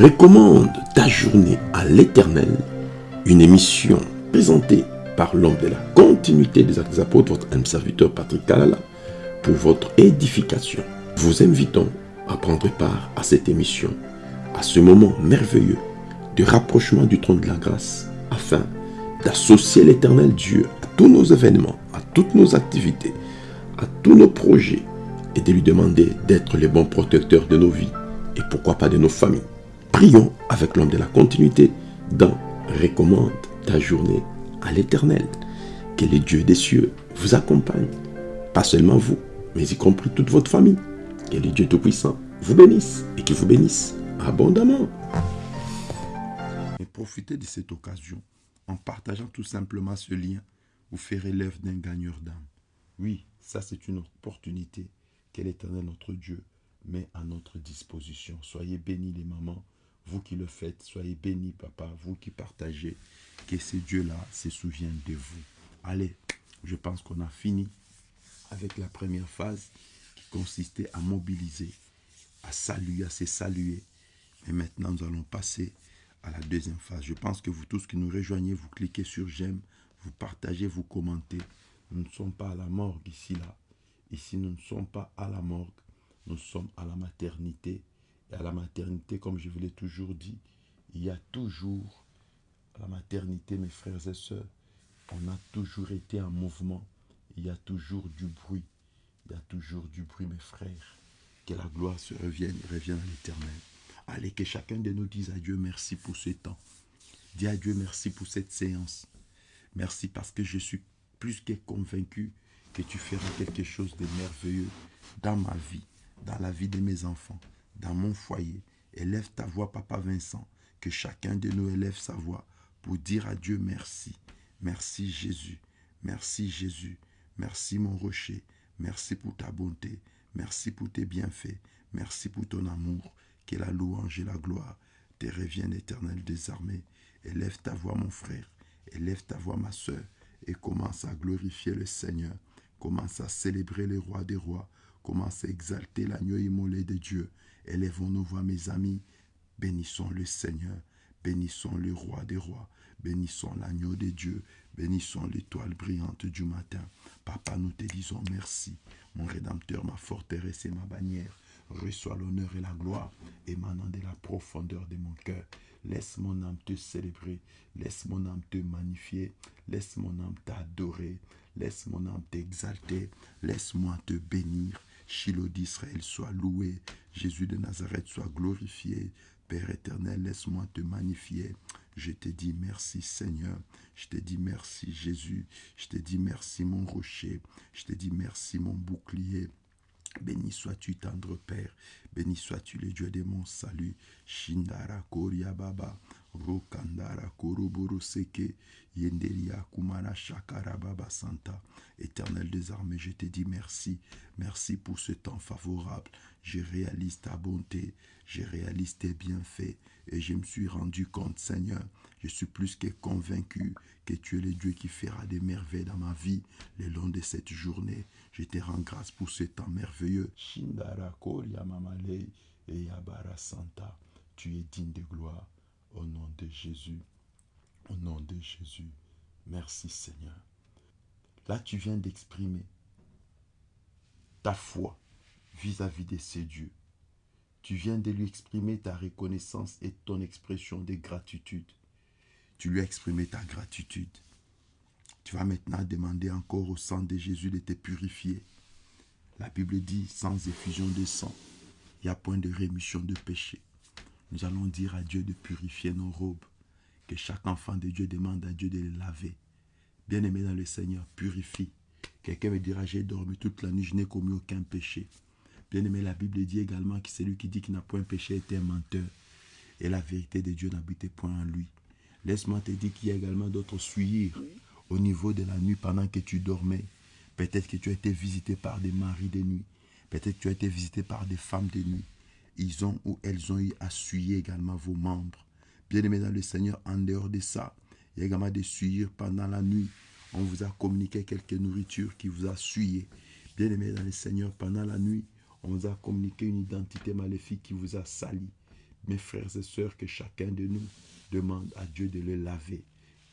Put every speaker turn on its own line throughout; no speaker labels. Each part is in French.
Recommande ta journée à l'éternel, une émission présentée par l'homme de la continuité des actes des apôtres, votre âme serviteur Patrick Kalala, pour votre édification. Vous invitons à prendre part à cette émission, à ce moment merveilleux de rapprochement du trône de la grâce, afin d'associer l'éternel Dieu à tous nos événements, à toutes nos activités, à tous nos projets, et de lui demander d'être le bon protecteur de nos vies et pourquoi pas de nos familles. Prions avec l'homme de la continuité dans Recommande ta journée à l'éternel. Que le Dieu des cieux vous accompagne. Pas seulement vous, mais y compris toute votre famille. Que le Dieu Tout-Puissant vous bénisse et qu'il vous bénisse abondamment.
Et profitez de cette occasion en partageant tout simplement ce lien. Vous ferez l'œuvre d'un gagneur d'âme. Oui, ça c'est une opportunité que l'Éternel notre Dieu met à notre disposition. Soyez bénis les mamans, vous qui le faites. Soyez bénis papa, vous qui partagez. Que ce Dieu-là se souvienne de vous. Allez, je pense qu'on a fini avec la première phase qui consistait à mobiliser, à saluer, à se saluer. Et maintenant, nous allons passer à la deuxième phase. Je pense que vous tous qui nous rejoignez, vous cliquez sur j'aime, vous partagez, vous commentez. Nous ne sommes pas à la morgue ici, là. Ici, nous ne sommes pas à la morgue, nous sommes à la maternité. Et à la maternité, comme je vous l'ai toujours dit, il y a toujours, à la maternité, mes frères et sœurs, on a toujours été en mouvement. Il y a toujours du bruit. Il y a toujours du bruit, mes frères. Que la gloire se revienne, revienne à l'éternel. Allez, que chacun de nous dise à Dieu merci pour ce temps. Dis à Dieu merci pour cette séance. Merci parce que je suis plus que convaincu que tu feras quelque chose de merveilleux dans ma vie, dans la vie de mes enfants, dans mon foyer. Élève ta voix, Papa Vincent, que chacun de nous élève sa voix pour dire à Dieu merci. Merci Jésus, merci Jésus, merci mon rocher, merci pour ta bonté, merci pour tes bienfaits, merci pour ton amour, que la louange et la gloire te reviennent éternel des armées. Élève ta voix mon frère, élève ta voix ma soeur, et commence à glorifier le Seigneur. Commence à célébrer le roi des rois, commence à exalter l'agneau immolé de Dieu. Élevons nos voix, mes amis. Bénissons le Seigneur, bénissons le roi des rois, bénissons l'agneau de Dieu, bénissons l'étoile brillante du matin. Papa, nous te disons merci, mon Rédempteur, ma forteresse et ma bannière. Reçois l'honneur et la gloire émanant de la profondeur de mon cœur. Laisse mon âme te célébrer, laisse mon âme te magnifier, laisse mon âme t'adorer, laisse mon âme t'exalter, laisse-moi te bénir. Shiloh d'Israël soit loué, Jésus de Nazareth soit glorifié. Père éternel, laisse-moi te magnifier. Je te dis merci Seigneur, je te dis merci Jésus, je te dis merci mon rocher, je te dis merci mon bouclier. Béni sois-tu, tendre Père. Béni sois-tu, le Dieu de mon salut. Shindara Koria Baba. Rokandara. Éternel des armées, je te dis merci. Merci pour ce temps favorable. Je réalise ta bonté. Je réalise tes bienfaits. Et je me suis rendu compte, Seigneur, je suis plus que convaincu que tu es le Dieu qui fera des merveilles dans ma vie le long de cette journée. Je te rends grâce pour ce temps merveilleux. Shindara Santa. Tu es digne de gloire. Au nom de Jésus. Au nom de Jésus. Merci Seigneur. Là, tu viens d'exprimer ta foi vis-à-vis de ces dieux. Tu viens de lui exprimer ta reconnaissance et ton expression de gratitude. Tu lui as exprimé ta gratitude. Tu vas maintenant demander encore au sang de Jésus de te purifier. La Bible dit, sans effusion de sang, il n'y a point de rémission de péché. Nous allons dire à Dieu de purifier nos robes. Que chaque enfant de Dieu demande à Dieu de les laver. Bien-aimé dans le Seigneur, purifie. Quelqu'un me dira, j'ai dormi toute la nuit, je n'ai commis aucun péché. Bien-aimé, la Bible dit également que celui qui dit qu'il n'a point péché est un menteur. Et la vérité de Dieu n'habitait point en lui. Laisse-moi te dire qu'il y a également d'autres suirs au niveau de la nuit pendant que tu dormais. Peut-être que tu as été visité par des maris de nuit. Peut-être que tu as été visité par des femmes de nuit. Ils ont ou elles ont eu à suyer également vos membres. Bien-aimé dans le Seigneur, en dehors de ça, il y a également des suirs pendant la nuit. On vous a communiqué quelque nourriture qui vous a suyé. Bien-aimé dans le Seigneur, pendant la nuit, on vous a communiqué une identité maléfique qui vous a sali. mes frères et sœurs, que chacun de nous demande à Dieu de le laver,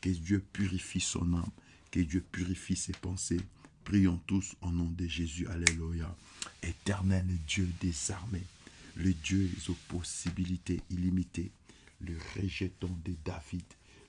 que Dieu purifie son âme, que Dieu purifie ses pensées. Prions tous au nom de Jésus. Alléluia. Éternel Dieu des armées, le Dieu aux possibilités illimitées, le rejeton de David,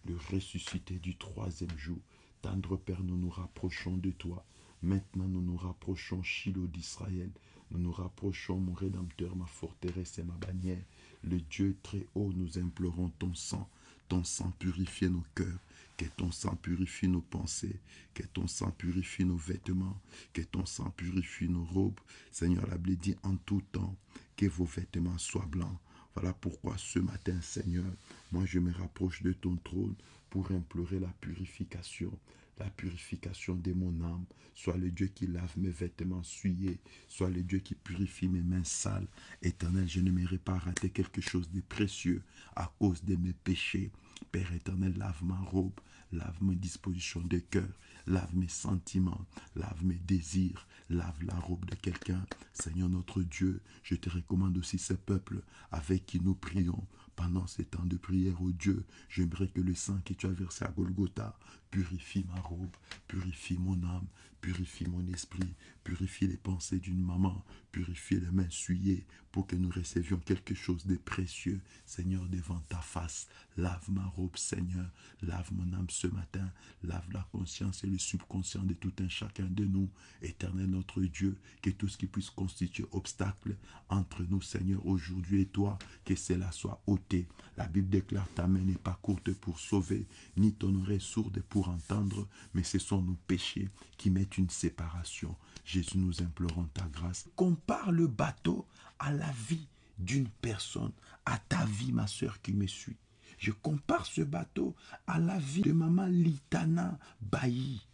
le ressuscité du troisième jour. Tendre Père, nous nous rapprochons de toi. Maintenant, nous nous rapprochons, Shiloh d'Israël. Nous nous rapprochons, mon Rédempteur, ma forteresse et ma bannière. Le Dieu très haut, nous implorons ton sang. Ton sang purifie nos cœurs. Que ton sang purifie nos pensées. Que ton sang purifie nos vêtements. Que ton sang purifie nos robes. Seigneur, la dit en tout temps, que vos vêtements soient blancs. Voilà pourquoi ce matin, Seigneur, moi je me rapproche de ton trône pour implorer la purification, la purification de mon âme. Soit le Dieu qui lave mes vêtements souillés, soit le Dieu qui purifie mes mains sales. Éternel, je ne m'aimerais pas rater quelque chose de précieux à cause de mes péchés. Père éternel, lave ma robe, lave mes dispositions de cœur, lave mes sentiments, lave mes désirs, lave la robe de quelqu'un. Seigneur notre Dieu, je te recommande aussi ce peuple avec qui nous prions pendant ces temps de prière au Dieu, j'aimerais que le sang que tu as versé à Golgotha purifie ma robe, purifie mon âme, purifie mon esprit, purifie les pensées d'une maman, purifie les mains souillées pour que nous recevions quelque chose de précieux, Seigneur, devant ta face. Lave ma robe, Seigneur, lave mon âme ce matin, lave la conscience et le subconscient de tout un chacun de nous, éternel notre Dieu, que tout ce qui puisse constituer obstacle entre nous, Seigneur, aujourd'hui et toi, que cela soit ôté. La Bible déclare ta main n'est pas courte pour sauver, ni ton oreille sourde pour entendre, mais ce sont nos péchés qui mettent une séparation. Jésus, nous implorons ta grâce. Compare le bateau à la vie d'une personne, à ta vie, ma soeur qui me suit. Je compare ce bateau à la vie de maman Litana Bailly,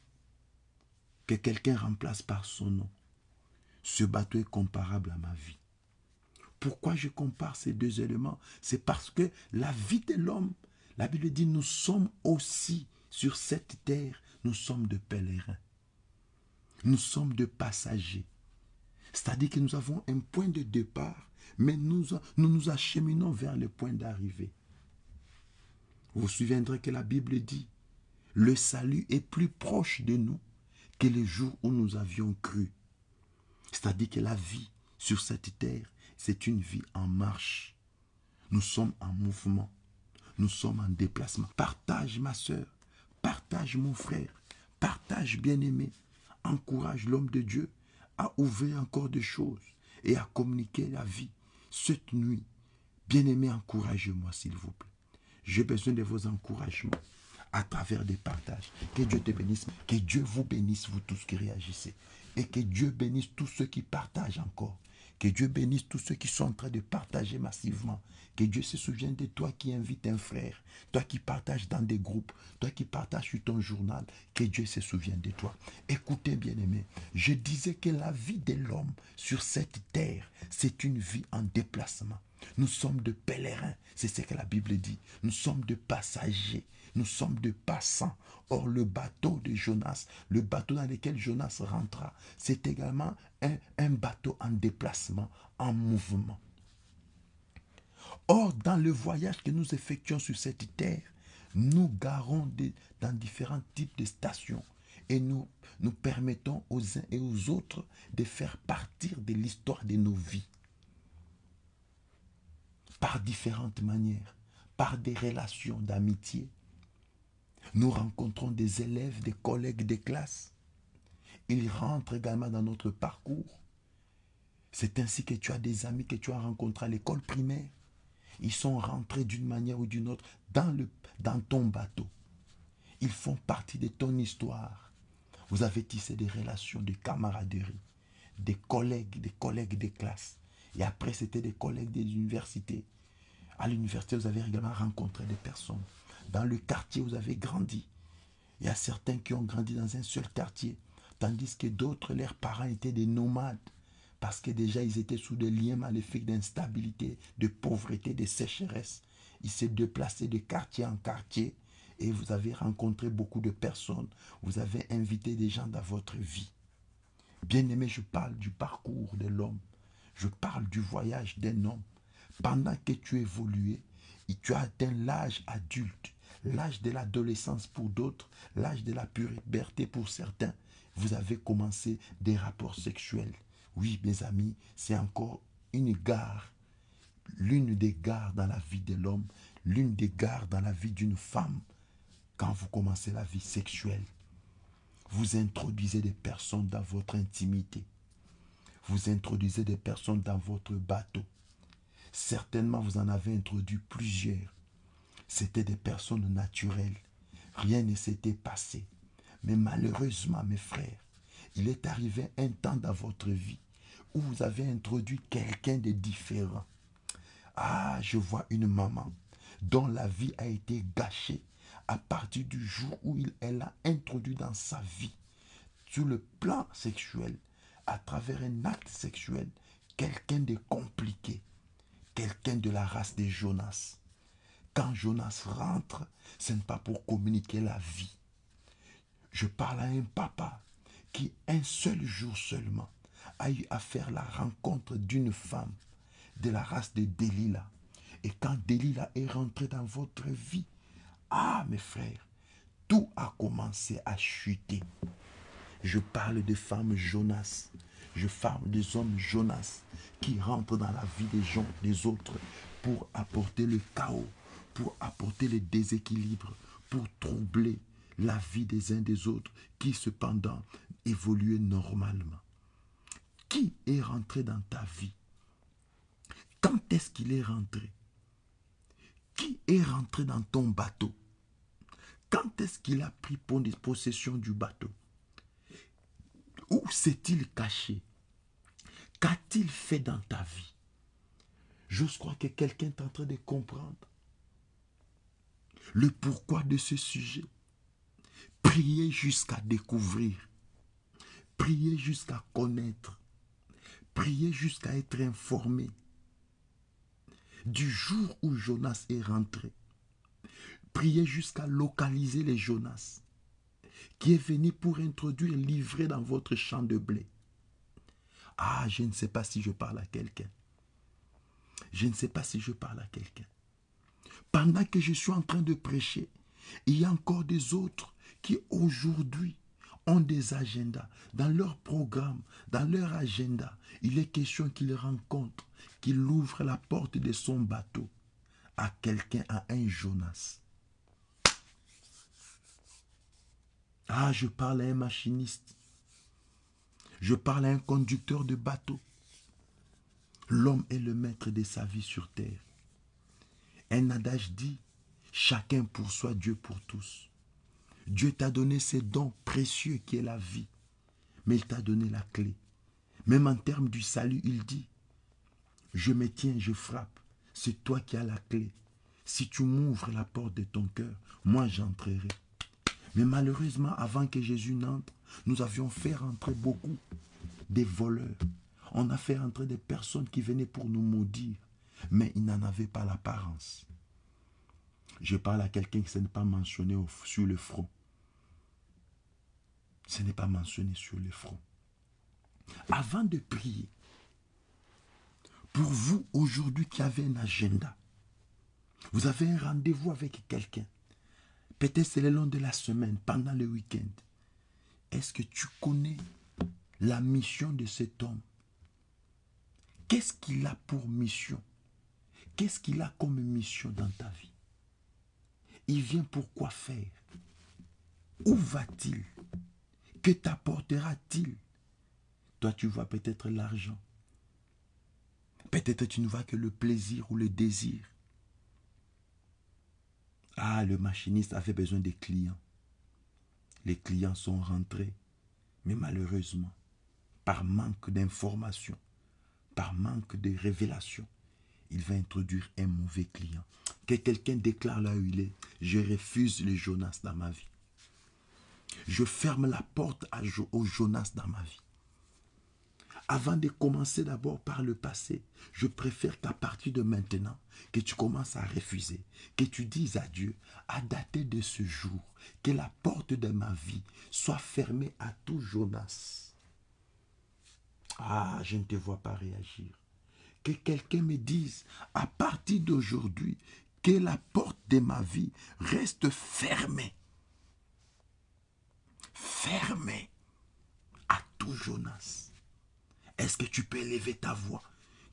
que quelqu'un remplace par son nom. Ce bateau est comparable à ma vie. Pourquoi je compare ces deux éléments? C'est parce que la vie de l'homme, la Bible dit, nous sommes aussi sur cette terre, nous sommes de pèlerins. Nous sommes de passagers. C'est-à-dire que nous avons un point de départ, mais nous nous, acheminons vers le point d'arrivée. Vous vous souviendrez que la Bible dit, le salut est plus proche de nous que les jours où nous avions cru. C'est-à-dire que la vie sur cette terre, c'est une vie en marche. Nous sommes en mouvement. Nous sommes en déplacement. Partage, ma soeur. Partage, mon frère. Partage, bien-aimé. Encourage l'homme de Dieu à ouvrir encore des choses et à communiquer la vie. Cette nuit, bien-aimé, encouragez-moi, s'il vous plaît. J'ai besoin de vos encouragements à travers des partages. Que Dieu te bénisse. Que Dieu vous bénisse, vous tous qui réagissez. Et que Dieu bénisse tous ceux qui partagent encore. Que Dieu bénisse tous ceux qui sont en train de partager massivement. Que Dieu se souvienne de toi qui invites un frère, toi qui partages dans des groupes, toi qui partages sur ton journal. Que Dieu se souvienne de toi. Écoutez, bien-aimés, je disais que la vie de l'homme sur cette terre, c'est une vie en déplacement. Nous sommes de pèlerins, c'est ce que la Bible dit. Nous sommes de passagers, nous sommes de passants. Or, le bateau de Jonas, le bateau dans lequel Jonas rentra, c'est également un, un, bateau en déplacement, en mouvement. Or, dans le voyage que nous effectuons sur cette terre, nous garons dans différents types de stations et nous, nous permettons aux uns et aux autres de faire partir de l'histoire de nos vies par différentes manières, par des relations d'amitié. Nous rencontrons des élèves, des collègues des classes. Ils rentrent également dans notre parcours. C'est ainsi que tu as des amis que tu as rencontrés à l'école primaire. Ils sont rentrés d'une manière ou d'une autre dans, le, dans ton bateau. Ils font partie de ton histoire. Vous avez tissé des relations de camaraderie, des collègues, des collègues des classes. Et après, c'était des collègues des universités. À l'université, vous avez également rencontré des personnes. Dans le quartier, vous avez grandi. Il y a certains qui ont grandi dans un seul quartier, tandis que d'autres, leurs parents étaient des nomades, parce que déjà ils étaient sous des liens maléfiques d'instabilité, de pauvreté, de sécheresse. Ils s'est déplacés de quartier en quartier et vous avez rencontré beaucoup de personnes. Vous avez invité des gens dans votre vie. Bien aimé, je parle du parcours de l'homme. Je parle du voyage d'un homme pendant que tu évoluais, tu as atteint l'âge adulte, l'âge de l'adolescence pour d'autres, l'âge de la puberté pour certains, vous avez commencé des rapports sexuels. Oui, mes amis, c'est encore une gare, l'une des gares dans la vie de l'homme, l'une des gares dans la vie d'une femme. Quand vous commencez la vie sexuelle, vous introduisez des personnes dans votre intimité. Vous introduisez des personnes dans votre bateau. Certainement, vous en avez introduit plusieurs. C'était des personnes naturelles. Rien ne s'était passé. Mais malheureusement, mes frères, il est arrivé un temps dans votre vie où vous avez introduit quelqu'un de différent. Ah, je vois une maman dont la vie a été gâchée à partir du jour où elle a introduit dans sa vie, sur le plan sexuel, à travers un acte sexuel, quelqu'un de compliqué, quelqu'un de la race des Jonas. Quand Jonas rentre, ce n'est pas pour communiquer la vie. Je parle à un papa qui, un seul jour seulement, a eu à faire la rencontre d'une femme de la race de Delilah. Et quand Delilah est rentrée dans votre vie, ah mes frères, tout a commencé à chuter. Je parle des femmes Jonas. Je parle des hommes Jonas qui rentrent dans la vie des gens, des autres, pour apporter le chaos, pour apporter le déséquilibre, pour troubler la vie des uns des autres, qui cependant évoluaient normalement. Qui est rentré dans ta vie? Quand est-ce qu'il est rentré? Qui est rentré dans ton bateau? Quand est-ce qu'il a pris possession du bateau? Où s'est-il caché? Qu'a-t-il fait dans ta vie? J'ose croire que quelqu'un est en train de comprendre le pourquoi de ce sujet. Priez jusqu'à découvrir. Priez jusqu'à connaître. Priez jusqu'à être informé. Du jour où Jonas est rentré, priez jusqu'à localiser les Jonas qui est venu pour introduire, livrer dans votre champ de blé. Ah, je ne sais pas si je parle à quelqu'un. Je ne sais pas si je parle à quelqu'un. Pendant que je suis en train de prêcher, il y a encore des autres qui aujourd'hui ont des agendas. Dans leur programme, dans leur agenda, il est question qu'ils rencontrent, qu'ils ouvrent la porte de son bateau à quelqu'un, à un Jonas. Ah, je parle à un machiniste. Je parle à un conducteur de bateau. L'homme est le maître de sa vie sur terre. Un adage dit, chacun pour soi, Dieu pour tous. Dieu t'a donné ces dons précieux qui est la vie, mais il t'a donné la clé. Même en termes du salut, il dit, je me tiens, je frappe, c'est toi qui as la clé. Si tu m'ouvres la porte de ton cœur, moi j'entrerai. Mais malheureusement, avant que Jésus n'entre, nous avions fait rentrer beaucoup des voleurs. On a fait rentrer des personnes qui venaient pour nous maudire, mais ils n'en avaient pas l'apparence. Je parle à quelqu'un qui ne n'est pas mentionné sur le front. Ce n'est pas mentionné sur le front. Avant de prier, pour vous aujourd'hui qui avez un agenda, vous avez un rendez-vous avec quelqu'un, peut-être c'est le long de la semaine, pendant le week-end, est-ce que tu connais la mission de cet homme? Qu'est-ce qu'il a pour mission? Qu'est-ce qu'il a comme mission dans ta vie? Il vient pour quoi faire? Où va-t-il? Que t'apportera-t-il? Toi, tu vois peut-être l'argent. Peut-être tu ne vois que le plaisir ou le désir. Ah, le machiniste avait besoin des clients. Les clients sont rentrés, mais malheureusement, par manque d'information, par manque de révélation, il va introduire un mauvais client. Que quelqu'un déclare là où il est, je refuse le Jonas dans ma vie. Je ferme la porte au Jonas dans ma vie. Avant de commencer d'abord par le passé, je préfère qu'à partir de maintenant, que tu commences à refuser, que tu dises à Dieu, à dater de ce jour, que la porte de ma vie soit fermée à tout Jonas. Ah, je ne te vois pas réagir que quelqu'un me dise, à partir d'aujourd'hui, que la porte de ma vie reste fermée. Fermée à tout Jonas. Est-ce que tu peux élever ta voix?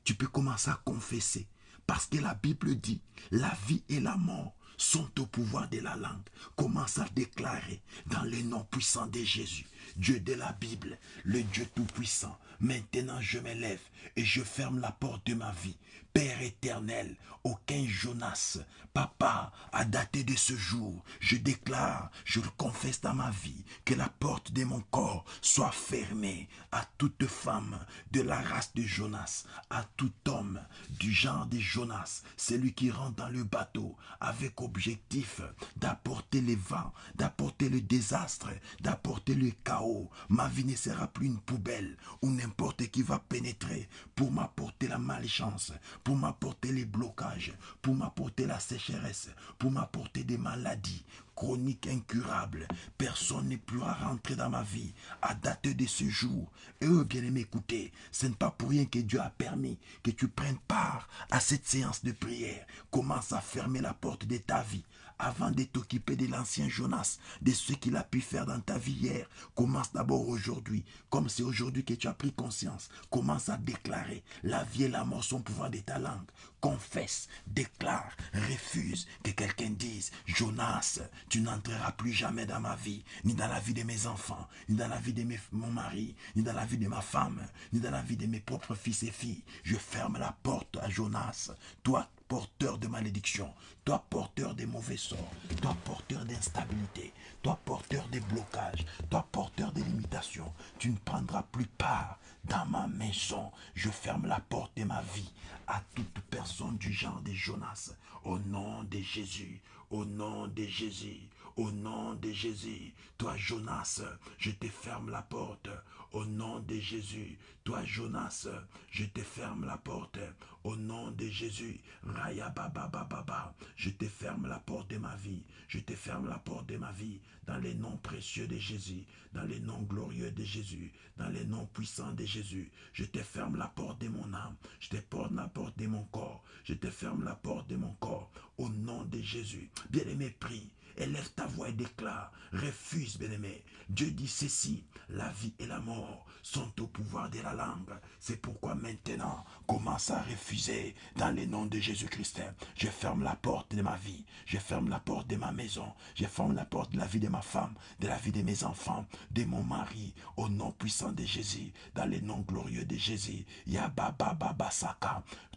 Tu peux commencer à confesser. Parce que la Bible dit, la vie et la mort sont au pouvoir de la langue. Commence à déclarer dans le nom puissant de Jésus, Dieu de la Bible, le Dieu tout-puissant. Maintenant je me lève et je ferme la porte de ma vie. Père éternel, aucun Jonas, papa, a daté de ce jour, je déclare, je le confesse dans ma vie, que la porte de mon corps soit fermée à toute femme de la race de Jonas, à tout homme du genre de Jonas, celui qui rentre dans le bateau avec objectif d'apporter les vents, d'apporter le désastre, d'apporter le chaos. Ma vie ne sera plus une poubelle où n'importe qui va pénétrer pour m'apporter la malchance, pour m'apporter les blocages, pour m'apporter la sécheresse, pour m'apporter des maladies chroniques incurables. Personne ne pourra rentrer dans ma vie à date de ce jour. Et eux, bien aimés, écoutez, ce n'est pas pour rien que Dieu a permis que tu prennes part à cette séance de prière. Commence à fermer la porte de ta vie avant de t'occuper de l'ancien Jonas, de ce qu'il a pu faire dans ta vie hier, commence d'abord aujourd'hui. Comme c'est aujourd'hui que tu as pris conscience, commence à déclarer la vie et la mort sont pouvoir de ta langue. Confesse, déclare, refuse que quelqu'un dise, Jonas, tu n'entreras plus jamais dans ma vie, ni dans la vie de mes enfants, ni dans la vie de mon mari, ni dans la vie de ma femme, ni dans la vie de mes propres fils et filles. Je ferme la porte à Jonas. Toi, porteur de malédiction, toi porteur des mauvais sorts, toi porteur d'instabilité, toi porteur des blocages, toi porteur des limitations, tu ne prendras plus part dans ma maison. Je ferme la porte de ma vie à toute personne du genre de Jonas. Au nom de Jésus, au nom de Jésus, au nom de Jésus, toi Jonas, je te ferme la porte. Au nom de Jésus, toi Jonas, je te ferme la porte. Au nom de Jésus, Raya Baba Baba, je te ferme la porte de ma vie. Je te ferme la porte de ma vie dans les noms précieux de Jésus, dans les noms glorieux de Jésus, dans les noms puissants de Jésus. Je te ferme la porte de mon âme. Je te porte la porte de mon corps. Je te ferme la porte de mon corps. Au nom de Jésus. Bien-aimé, prie. Élève ta voix et déclare. Refuse, bien-aimé. Dieu dit ceci. La vie et la mort sont au pouvoir de la langue. C'est pourquoi maintenant, commence à refuser dans le nom de Jésus-Christ. Je ferme la porte de ma vie. Je ferme la porte de ma maison. Je ferme la porte de la vie de ma femme, de la vie de mes enfants, de mon mari. Au nom puissant de Jésus, dans le nom glorieux de Jésus. Yababa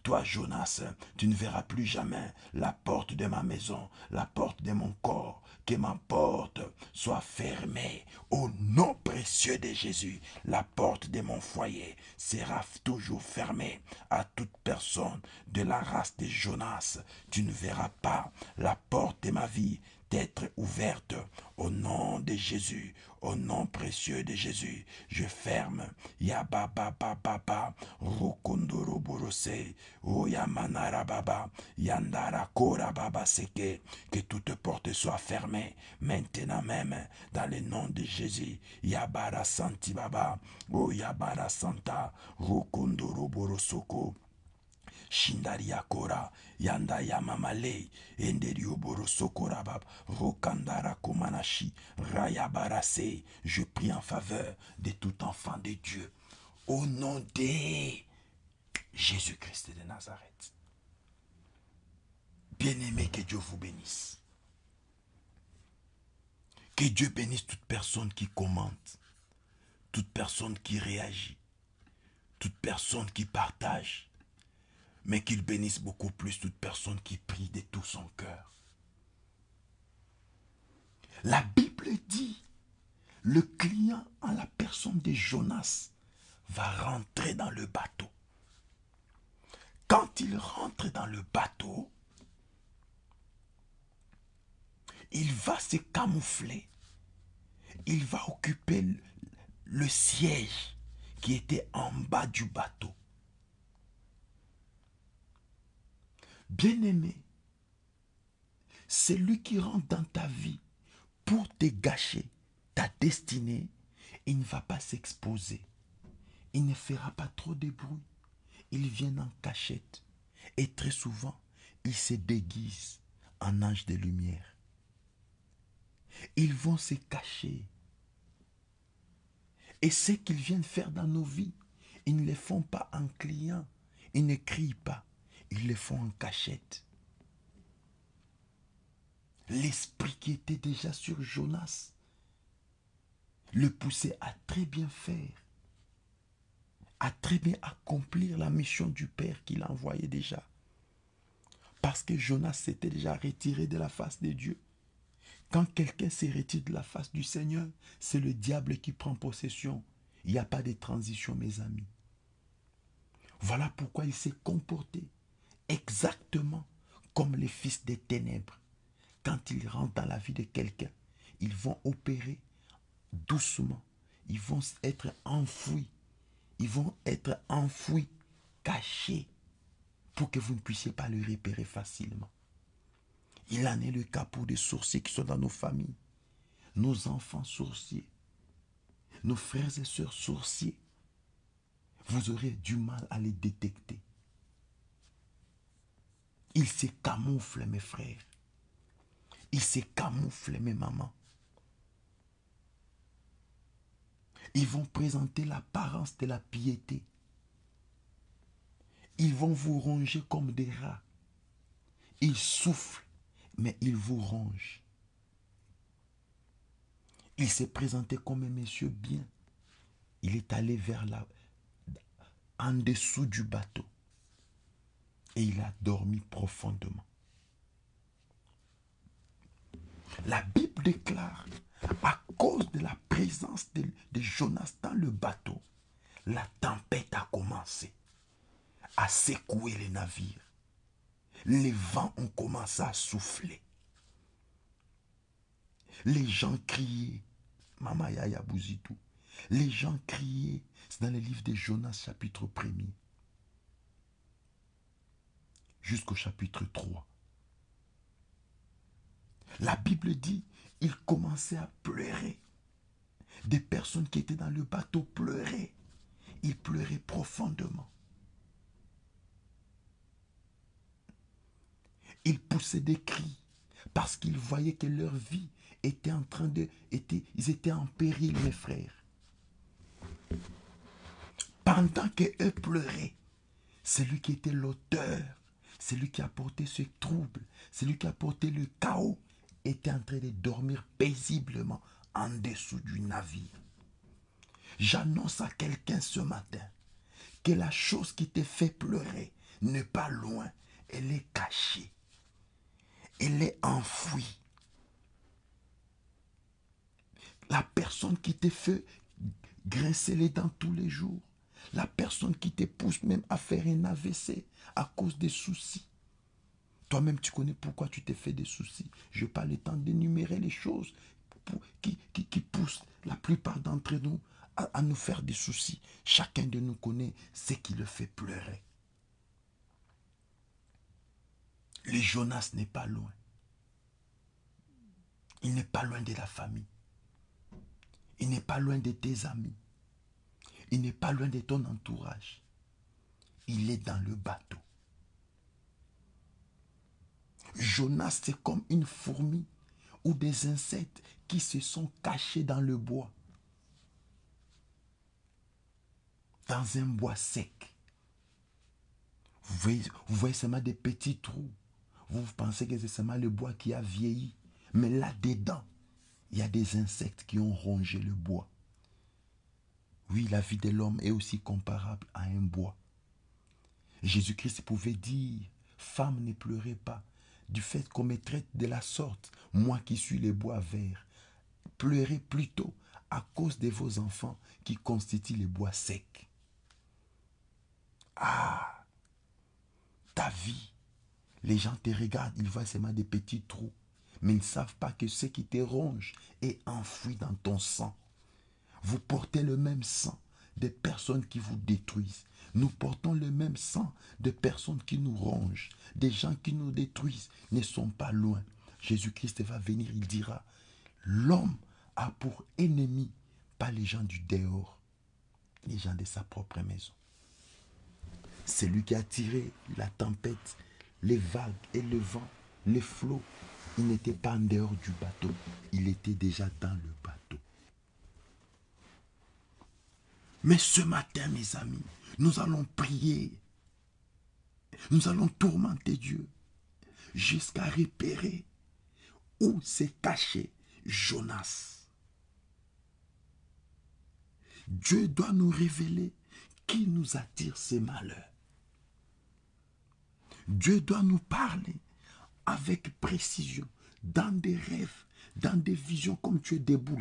Toi, Jonas, tu ne verras plus jamais la porte de ma maison, la porte de mon corps. Que ma porte soit fermée au nom précieux de Jésus. La porte de mon foyer sera toujours fermée à toute personne de la race de Jonas. Tu ne verras pas la porte de ma vie d'être ouverte au nom de Jésus, au nom précieux de Jésus. Je ferme. Yababa baba rokondoro borose, oyamanara baba, yandara kora baba seke. Que toute porte soit fermée maintenant même dans le nom de Jésus. Yabara santi baba, oyabara santa, rokondoro borosoko. Yanda Rokandara Komanashi. Je prie en faveur de tout enfant de Dieu. Au nom de Jésus-Christ de Nazareth. Bien-aimé, que Dieu vous bénisse. Que Dieu bénisse toute personne qui commente, toute personne qui réagit, toute personne qui partage, mais qu'il bénisse beaucoup plus toute personne qui prie de tout son cœur. La Bible dit, le client en la personne de Jonas va rentrer dans le bateau. Quand il rentre dans le bateau, il va se camoufler. Il va occuper le siège qui était en bas du bateau. Bien-aimé, celui qui rentre dans ta vie pour te gâcher ta destinée, il ne va pas s'exposer. Il ne fera pas trop de bruit. ils viennent en cachette. Et très souvent, ils se déguisent en anges de lumière. Ils vont se cacher. Et ce qu'ils viennent faire dans nos vies, ils ne le font pas en client. Ils ne crient pas. Ils le font en cachette. L'esprit qui était déjà sur Jonas le poussait à très bien faire, à très bien accomplir la mission du Père qu'il envoyait déjà. Parce que Jonas s'était déjà retiré de la face de Dieu. Quand quelqu'un s'est retiré de la face du Seigneur, c'est le diable qui prend possession. Il n'y a pas de transition, mes amis. Voilà pourquoi il s'est comporté exactement comme les fils des ténèbres. Quand ils rentrent dans la vie de quelqu'un, ils vont opérer doucement. Ils vont être enfouis. Ils vont être enfouis, cachés, pour que vous ne puissiez pas le repérer facilement. Il en est le cas pour des sourciers qui sont dans nos familles. Nos enfants sourciers. Nos frères et sœurs sourciers. Vous aurez du mal à les détecter. Ils se camouflent, mes frères. Ils se camouflent, mes mamans. Ils vont présenter l'apparence de la piété. Ils vont vous ronger comme des rats. Ils soufflent, mais ils vous rongent. Il s'est présenté comme un monsieur bien. Il est allé vers la, en dessous du bateau. Et il a dormi profondément. La Bible déclare, à cause de la présence de, Jonas dans le bateau, la tempête a commencé à secouer les navires. Les vents ont commencé à souffler. Les gens criaient, Mama Yaya Bouzitou, les gens criaient, c'est dans le livre de Jonas chapitre 1er, jusqu'au chapitre 3. La Bible dit, il commençait à pleurer. Des personnes qui étaient dans le bateau pleuraient. Ils pleuraient profondément. Ils poussaient des cris parce qu'ils voyaient que leur vie était en train de... Ils étaient en péril, mes frères. Pendant qu'eux pleuraient, celui qui était l'auteur, celui qui a porté ce trouble, celui qui a porté le chaos, était en train de dormir paisiblement en dessous du navire. J'annonce à quelqu'un ce matin que la chose qui te fait pleurer n'est pas loin, elle est cachée, elle est enfouie. La personne qui te fait grincer les dents tous les jours, la personne qui te pousse même à faire un AVC à cause des soucis, toi-même, tu connais pourquoi tu t'es fait des soucis. Je n'ai pas le temps d'énumérer les choses qui, poussent la plupart d'entre nous à, nous faire des soucis. Chacun de nous connaît ce qui le fait pleurer. Le Jonas n'est pas loin. Il n'est pas loin de la famille. Il n'est pas loin de tes amis. Il n'est pas loin de ton entourage. Il est dans le bateau. Jonas, c'est comme une fourmi ou des insectes qui se sont cachés dans le bois. Dans un bois sec. Vous voyez, vous voyez seulement des petits trous. Vous pensez que c'est seulement le bois qui a vieilli. Mais là-dedans, il y a des insectes qui ont rongé le bois. Oui, la vie de l'homme est aussi comparable à un bois. Jésus-Christ pouvait dire, femme, ne pleurez pas, du fait qu'on me traite de la sorte, moi qui suis le bois vert. Pleurez plutôt à cause de vos enfants qui constituent les bois secs. Ah, ta vie, les gens te regardent, ils voient seulement des petits trous, mais ils ne savent pas que ce qui te ronge est enfoui dans ton sang. Vous portez le même sang des personnes qui vous détruisent. Nous portons le même sang de personnes qui nous rongent, des gens qui nous détruisent, ne sont pas loin. Jésus-Christ va venir, il dira, l'homme a pour ennemi pas les gens du dehors, les gens de sa propre maison. C'est lui qui a tiré la tempête, les vagues et le vent, les flots. Il n'était pas en dehors du bateau, il était déjà dans le bateau. Mais ce matin, mes amis, nous allons prier. Nous allons tourmenter Dieu jusqu'à repérer où s'est caché Jonas. Dieu doit nous révéler qui nous attire ces malheurs. Dieu doit nous parler avec précision, dans des rêves, dans des visions, comme tu es debout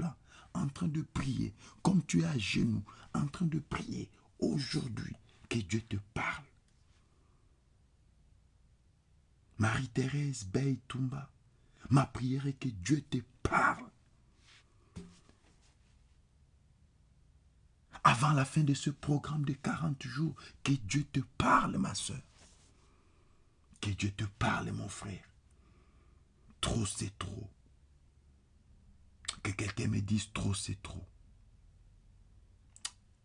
en train de prier, comme tu es à genoux, en train de prier aujourd'hui, que Dieu te parle. Marie-Thérèse Bey Tumba, ma prière est que Dieu te parle. Avant la fin de ce programme de 40 jours, que Dieu te parle, ma soeur. Que Dieu te parle, mon frère. Trop, c'est trop. Que quelqu'un me dise trop, c'est trop.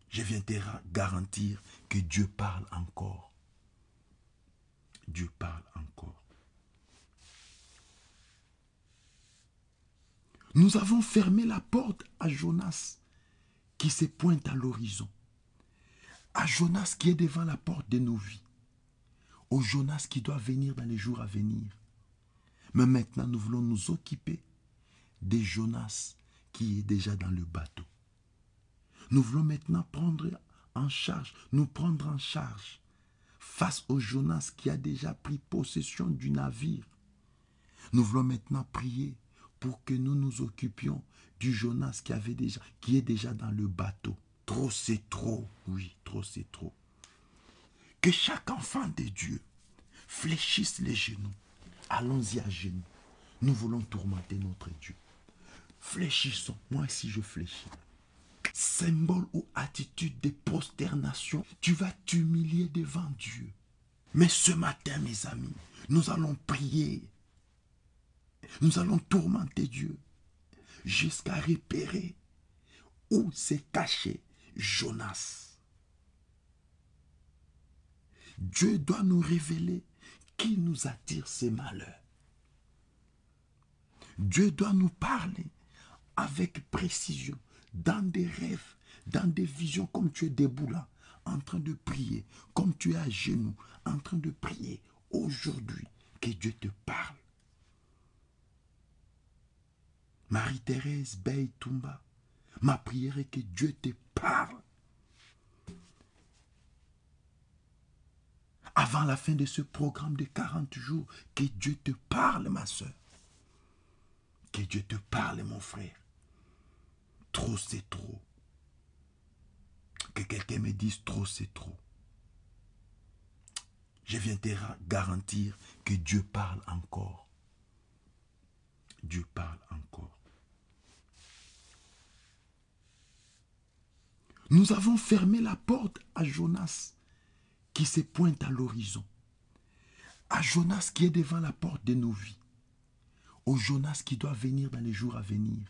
Je viens te garantir que Dieu parle encore. Dieu parle encore. Nous avons fermé la porte à Jonas qui se pointe à l'horizon. À Jonas qui est devant la porte de nos vies. Au Jonas qui doit venir dans les jours à venir. Mais maintenant, nous voulons nous occuper de Jonas qui est déjà dans le bateau. Nous voulons maintenant prendre en charge, nous prendre en charge face au Jonas qui a déjà pris possession du navire. Nous voulons maintenant prier pour que nous nous occupions du Jonas qui, est déjà dans le bateau. Trop c'est trop, oui, trop c'est trop. Que chaque enfant de Dieu fléchisse les genoux. Allons-y à genoux. Nous voulons tourmenter notre Dieu. Fléchissons. Moi, si je fléchis, symbole ou attitude de prosternation, tu vas t'humilier devant Dieu. Mais ce matin, mes amis, nous allons prier. Nous allons tourmenter Dieu jusqu'à repérer où s'est caché Jonas. Dieu doit nous révéler qui nous attire ces malheurs. Dieu doit nous parler avec précision, dans des rêves, dans des visions, comme tu es debout en train de prier, comme tu es à genoux, en train de prier. Aujourd'hui, que Dieu te parle. Marie-Thérèse Bey Tumba, ma prière est que Dieu te parle. Avant la fin de ce programme de 40 jours, que Dieu te parle, ma soeur. Que Dieu te parle, mon frère. Trop, c'est trop. Que quelqu'un me dise trop, c'est trop. Je viens te garantir que Dieu parle encore. Dieu parle encore. Nous avons fermé la porte à Jonas qui se pointe à l'horizon. À Jonas qui est devant la porte de nos vies. Au Jonas qui doit venir dans les jours à venir.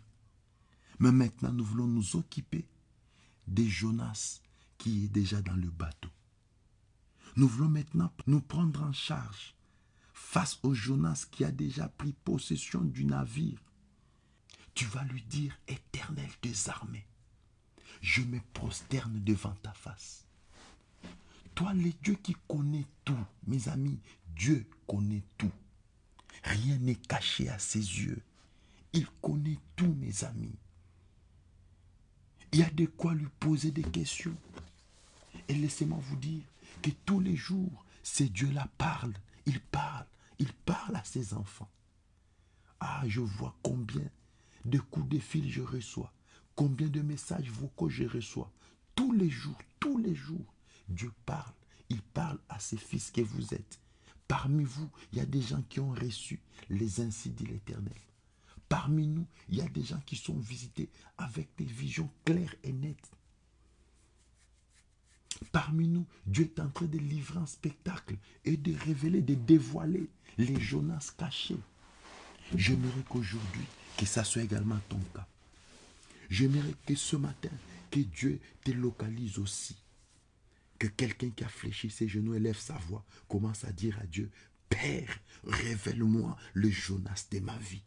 Mais maintenant, nous voulons nous occuper de Jonas qui est déjà dans le bateau. Nous voulons maintenant nous prendre en charge face au Jonas qui a déjà pris possession du navire. Tu vas lui dire, éternel des armées, je me prosterne devant ta face. Toi, le Dieu qui connaît tout, mes amis, Dieu connaît tout. Rien n'est caché à ses yeux. Il connaît tout, mes amis. Il y a de quoi lui poser des questions. Et laissez-moi vous dire que tous les jours, c'est Dieu-là parle. Il parle. Il parle à ses enfants. Ah, je vois combien de coups de fil je reçois. Combien de messages vocaux je reçois. Tous les jours, tous les jours, Dieu parle. Il parle à ses fils que vous êtes. Parmi vous, il y a des gens qui ont reçu les ainsi dit l'Éternel. Parmi nous, il y a des gens qui sont visités avec des visions claires et nettes. Parmi nous, Dieu est en train de livrer un spectacle et de révéler, de dévoiler les Jonas cachés. J'aimerais qu'aujourd'hui, que ça soit également ton cas. J'aimerais que ce matin, que Dieu te localise aussi. Que quelqu'un qui a fléchi ses genoux élève sa voix, commence à dire à Dieu, Père, révèle-moi le Jonas de ma vie.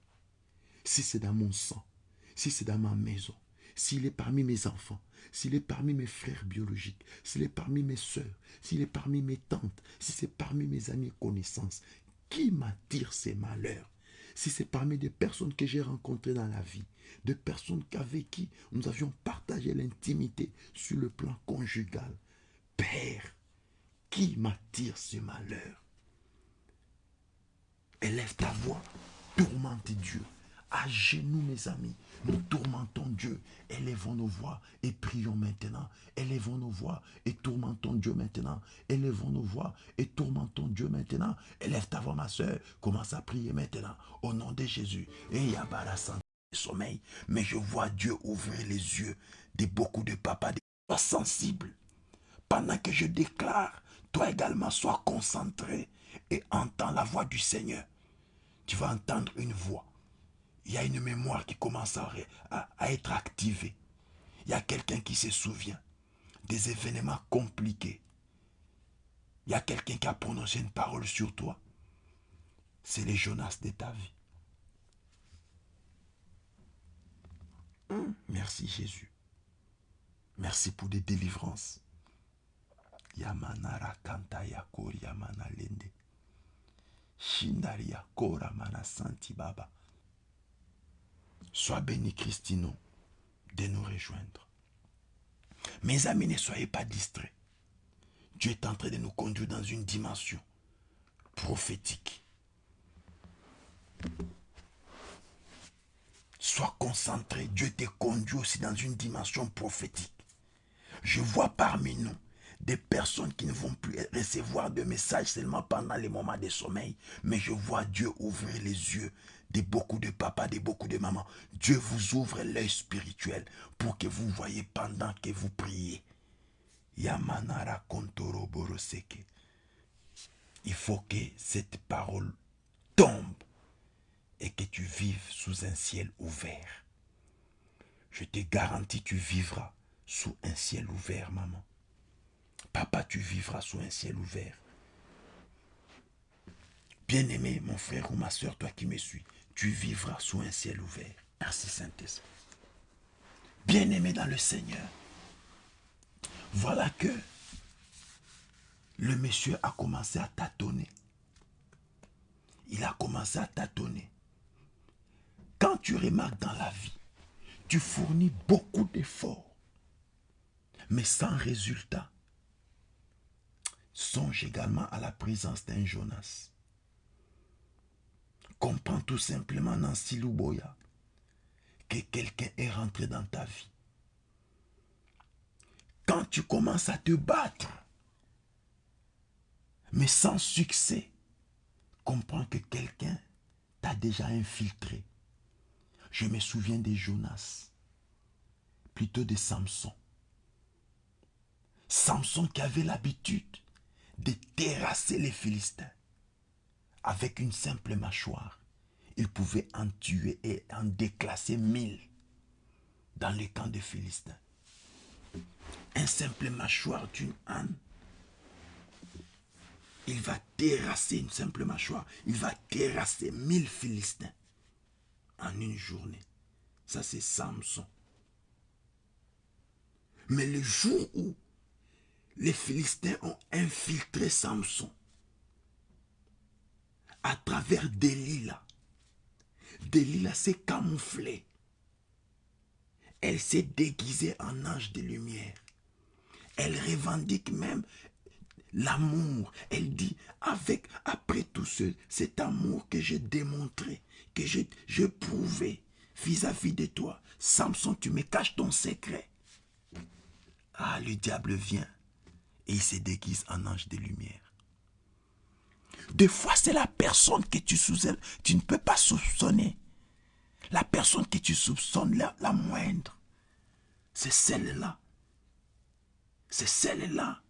Si c'est dans mon sang, si c'est dans ma maison, s'il est parmi mes enfants, s'il est parmi mes frères biologiques, s'il est parmi mes soeurs, s'il est parmi mes tantes, si c'est parmi mes amis et connaissances, qui m'attire ces malheurs? Si c'est parmi des personnes que j'ai rencontrées dans la vie, des personnes avec qui nous avions partagé l'intimité sur le plan conjugal, Père, qui m'attire ce malheur Élève ta voix, tourmente Dieu. À genoux, mes amis, nous tourmentons Dieu. Élevons nos voix et prions maintenant. Élevons nos voix et tourmentons Dieu maintenant. Élevons nos voix et tourmentons Dieu maintenant. Élève ta voix, ma soeur. Commence à prier maintenant. Au nom de Jésus. Et Yabara sommeil. Mais je vois Dieu ouvrir les yeux de beaucoup de papas. Sois sensible. Pendant que je déclare, toi également sois concentré et entends la voix du Seigneur. Tu vas entendre une voix il y a une mémoire qui commence à, être activée. Il y a quelqu'un qui se souvient des événements compliqués. Il y a quelqu'un qui a prononcé une parole sur toi. C'est les Jonas de ta vie. Hum, merci Jésus. Merci pour des délivrances. Yamana kanta yakori yamana lende. Shindaria kora mana santi baba. Sois béni, Christino, de nous rejoindre. Mes amis, ne soyez pas distraits. Dieu est en train de nous conduire dans une dimension prophétique. Sois concentré. Dieu te conduit aussi dans une dimension prophétique. Je vois parmi nous des personnes qui ne vont plus recevoir de messages seulement pendant les moments de sommeil, mais je vois Dieu ouvrir les yeux de beaucoup de papas, de beaucoup de mamans. Dieu vous ouvre l'œil spirituel pour que vous voyez pendant que vous priez. Yamanara Kontoro Boroseke. Il faut que cette parole tombe et que tu vives sous un ciel ouvert. Je te garantis, tu vivras sous un ciel ouvert, maman. Papa, tu vivras sous un ciel ouvert. Bien-aimé, mon frère ou ma soeur, toi qui me suis, tu vivras sous un ciel ouvert. Merci Saint-Esprit. Bien-aimé dans le Seigneur, voilà que le monsieur a commencé à tâtonner. Il a commencé à tâtonner. Quand tu remarques dans la vie, tu fournis beaucoup d'efforts, mais sans résultat. Songe également à la présence d'un Jonas. Comprends tout simplement, Nancy Louboya, que quelqu'un est rentré dans ta vie. Quand tu commences à te battre, mais sans succès, comprends que quelqu'un t'a déjà infiltré. Je me souviens des Jonas, plutôt de Samson. Samson qui avait l'habitude de terrasser les Philistins avec une simple mâchoire, il pouvait en tuer et en déclasser mille dans les camps des Philistins. Un simple mâchoire d'une âne, il va terrasser une simple mâchoire, il va terrasser mille Philistins en une journée. Ça, c'est Samson. Mais le jour où les Philistins ont infiltré Samson, à travers Delilah. Delilah s'est camouflée. Elle s'est déguisée en ange de lumière. Elle revendique même l'amour. Elle dit, avec, après tout ce, cet amour que j'ai démontré, que j'ai prouvé vis-à-vis de toi, Samson, tu me caches ton secret. Ah, le diable vient et il se déguise en ange de lumière. Des fois, c'est la personne que tu, tu ne peux pas soupçonner. La personne que tu soupçonnes la, la moindre. C'est celle-là. C'est celle-là.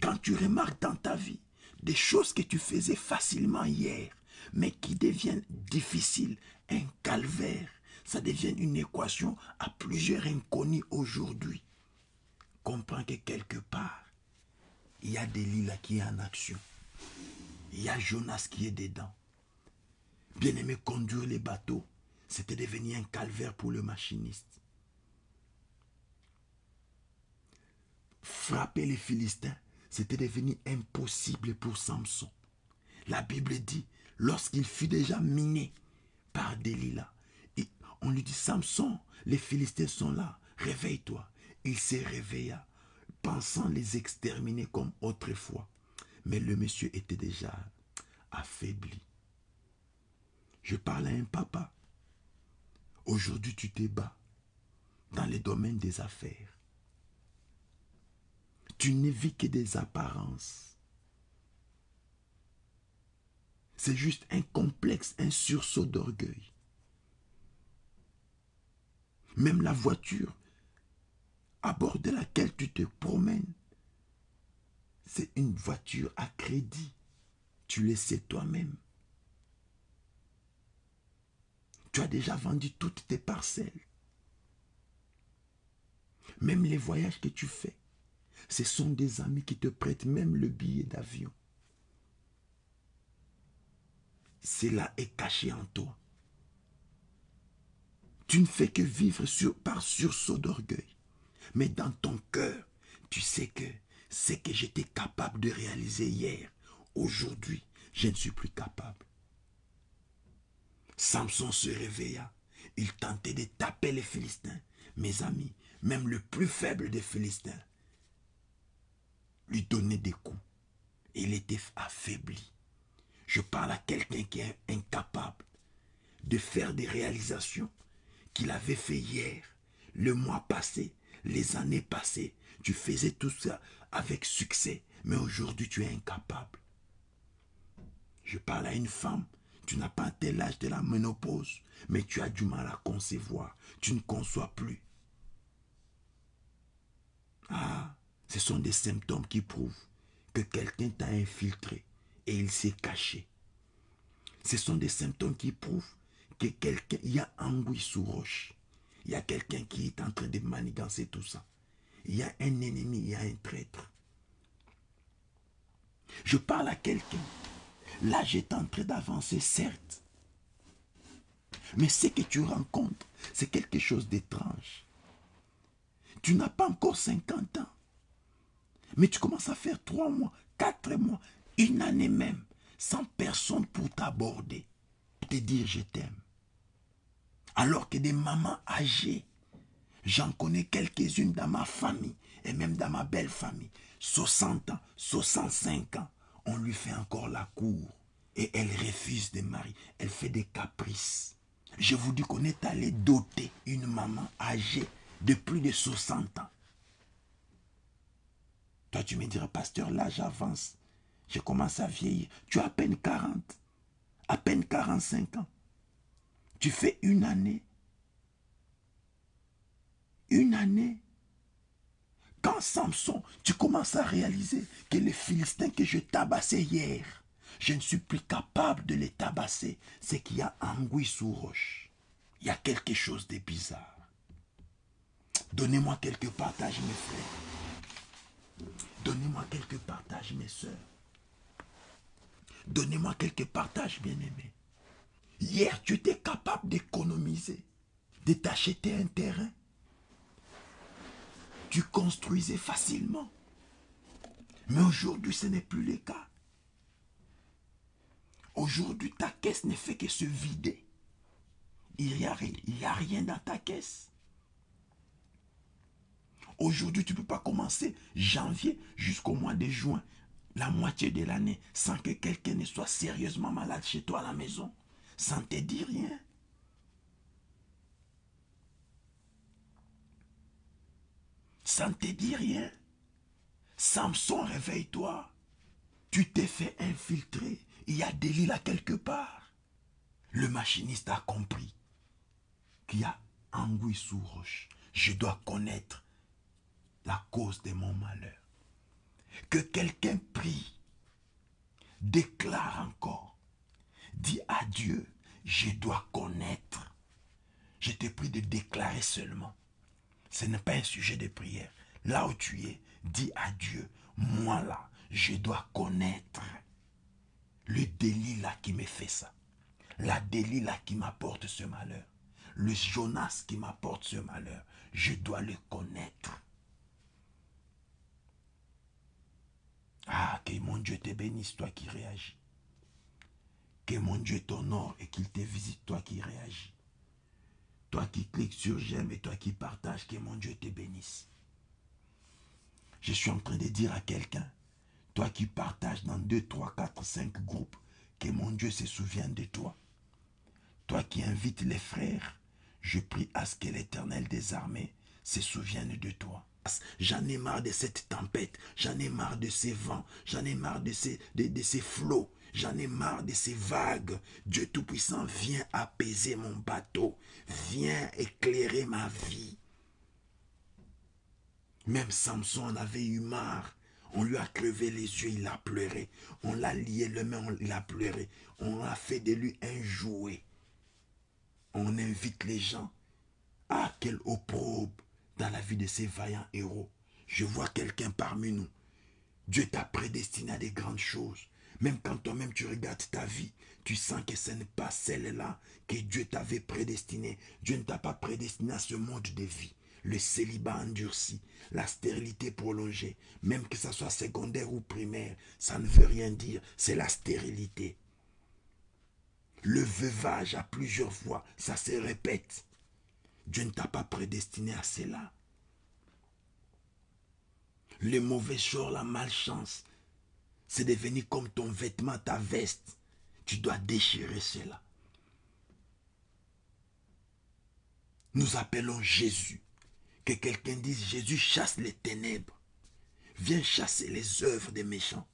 Quand tu remarques dans ta vie des choses que tu faisais facilement hier, mais qui deviennent difficiles, un calvaire, ça devient une équation à plusieurs inconnus aujourd'hui. comprends que quelque part, il y a Delilah qui est en action. Il y a Jonas qui est dedans. Bien aimé, conduire les bateaux, c'était devenu un calvaire pour le machiniste. Frapper les Philistins, c'était devenu impossible pour Samson. La Bible dit, lorsqu'il fut déjà miné par Delilah, on lui dit, Samson, les Philistins sont là, réveille-toi. Il s'est réveilla, pensant les exterminer comme autrefois. Mais le monsieur était déjà affaibli. Je parle à un papa. Aujourd'hui, tu te bats dans les domaines des affaires. Tu vis que des apparences. C'est juste un complexe, un sursaut d'orgueil. Même la voiture à bord de laquelle tu te promènes, c'est une voiture à crédit. Tu le sais toi-même. Tu as déjà vendu toutes tes parcelles. Même les voyages que tu fais, ce sont des amis qui te prêtent même le billet d'avion. Cela est caché en toi. Tu ne fais que vivre par sursaut d'orgueil. Mais dans ton cœur, tu sais que ce que j'étais capable de réaliser hier, aujourd'hui, je ne suis plus capable. Samson se réveilla. Il tentait de taper les Philistins. Mes amis, même le plus faible des Philistins, lui donnait des coups. Il était affaibli. Je parle à quelqu'un qui est incapable de faire des réalisations qu'il avait fait hier, le mois passé, les années passées. Tu faisais tout ça avec succès, mais aujourd'hui tu es incapable. Je parle à une femme, tu n'as pas tel l'âge de la ménopause, mais tu as du mal à concevoir, tu ne conçois plus. Ah, ce sont des symptômes qui prouvent que quelqu'un t'a infiltré et il s'est caché. Ce sont des symptômes qui prouvent que quelqu'un, y a anguille sous roche. Il y a quelqu'un qui est en train de manigancer tout ça. Il y a un ennemi, il y a un traître. Je parle à quelqu'un. Là, j'étais en train d'avancer, certes. Mais ce que tu rencontres, c'est quelque chose d'étrange. Tu n'as pas encore 50 ans. Mais tu commences à faire 3 mois, 4 mois, une année même, sans personne pour t'aborder, te dire je t'aime. Alors que des mamans âgées, j'en connais quelques-unes dans ma famille et même dans ma belle famille, 60 ans, 65 ans, on lui fait encore la cour et elle refuse de marier. Elle fait des caprices. Je vous dis qu'on est allé doter une maman âgée de plus de 60 ans. Toi, tu me diras, pasteur, là, j'avance. Je commence à vieillir. Tu as à peine 40, à peine 45 ans. Tu fais une année. Une année. Quand Samson, tu commences à réaliser que les Philistins que je tabassais hier, je ne suis plus capable de les tabasser, c'est qu'il y a anguille sous roche. Il y a quelque chose de bizarre. Donnez-moi quelques partages, mes frères. Donnez-moi quelques partages, mes soeurs. Donnez-moi quelques partages, bien-aimés. Hier, tu étais capable d'économiser, de t'acheter un terrain. Tu construisais facilement. Mais aujourd'hui, ce n'est plus le cas. Aujourd'hui, ta caisse ne fait que se vider. Il n'y a, rien dans ta caisse. Aujourd'hui, tu ne peux pas commencer janvier jusqu'au mois de juin, la moitié de l'année, sans que quelqu'un ne soit sérieusement malade chez toi à la maison sans te dire rien. Sans te dire rien. Samson, réveille-toi. Tu t'es fait infiltrer. Il y a des là quelque part. Le machiniste a compris qu'il y a anguille sous roche. Je dois connaître la cause de mon malheur. Que quelqu'un prie, déclare encore Dis à Dieu, je dois connaître. Je te prie de déclarer seulement. Ce n'est pas un sujet de prière. là où tu es, dis à Dieu, moi là, je dois connaître le délit là qui me fait ça. La délit là qui m'apporte ce malheur. Le Jonas qui m'apporte ce malheur. Je dois le connaître. Ah, que mon Dieu te bénisse, toi qui réagis. Que mon Dieu t'honore et qu'il te visite, toi qui réagis. Toi qui cliques sur j'aime et toi qui partages, que mon Dieu te bénisse. Je suis en train de dire à quelqu'un, toi qui partages dans 2, 3, 4, 5 groupes, que mon Dieu se souvienne de toi. Toi qui invites les frères, je prie à ce que l'Éternel des armées se souvienne de toi. J'en ai marre de cette tempête, j'en ai marre de ces vents, j'en ai marre de ces, de ces flots, J'en ai marre de ces vagues. Dieu Tout-Puissant, viens apaiser mon bateau. Viens éclairer ma vie. Même Samson en avait eu marre. On lui a crevé les yeux, il a pleuré. On l'a lié le main, il a pleuré. On a fait de lui un jouet. On invite les gens. Ah, quel opprobre dans la vie de ces vaillants héros. Je vois quelqu'un parmi nous. Dieu t'a prédestiné à des grandes choses. Même quand toi-même tu regardes ta vie, tu sens que ce n'est pas celle-là que Dieu t'avait prédestiné. Dieu ne t'a pas prédestiné à ce mode de vie. Le célibat endurci, la stérilité prolongée, même que ça soit secondaire ou primaire, ça ne veut rien dire, c'est la stérilité. Le veuvage à plusieurs fois, ça se répète. Dieu ne t'a pas prédestiné à cela. Le mauvais jour, la malchance, c'est devenu comme ton vêtement, ta veste. Tu dois déchirer cela. Nous appelons Jésus. Que quelqu'un dise, Jésus chasse les ténèbres. Viens chasser les œuvres des méchants.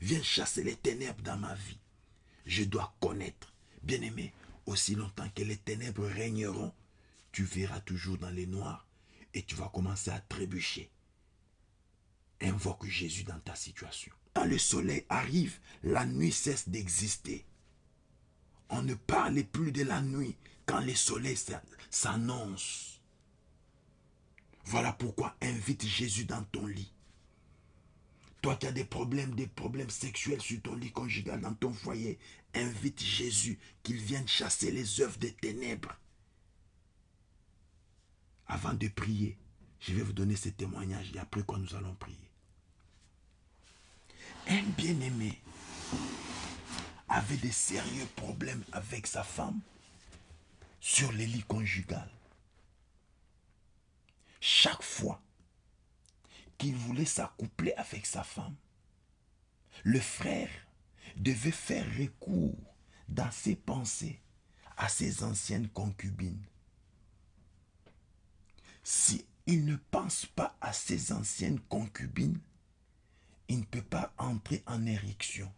Viens chasser les ténèbres dans ma vie. Je dois connaître. Bien-aimé, aussi longtemps que les ténèbres régneront, tu verras toujours dans les noirs et tu vas commencer à trébucher. Invoque Jésus dans ta situation. Quand le soleil arrive, la nuit cesse d'exister. On ne parle plus de la nuit quand le soleil s'annonce. Voilà pourquoi invite Jésus dans ton lit. Toi qui as des problèmes, des problèmes sexuels sur ton lit conjugal, dans ton foyer, invite Jésus qu'il vienne chasser les œuvres des ténèbres. Avant de prier, je vais vous donner ce témoignage et après quoi nous allons prier. Un bien-aimé avait des sérieux problèmes avec sa femme sur les lits conjugal. Chaque fois qu'il voulait s'accoupler avec sa femme, le frère devait faire recours dans ses pensées à ses anciennes concubines. Si ne pense pas à ses anciennes concubines, il ne peut pas entrer en érection.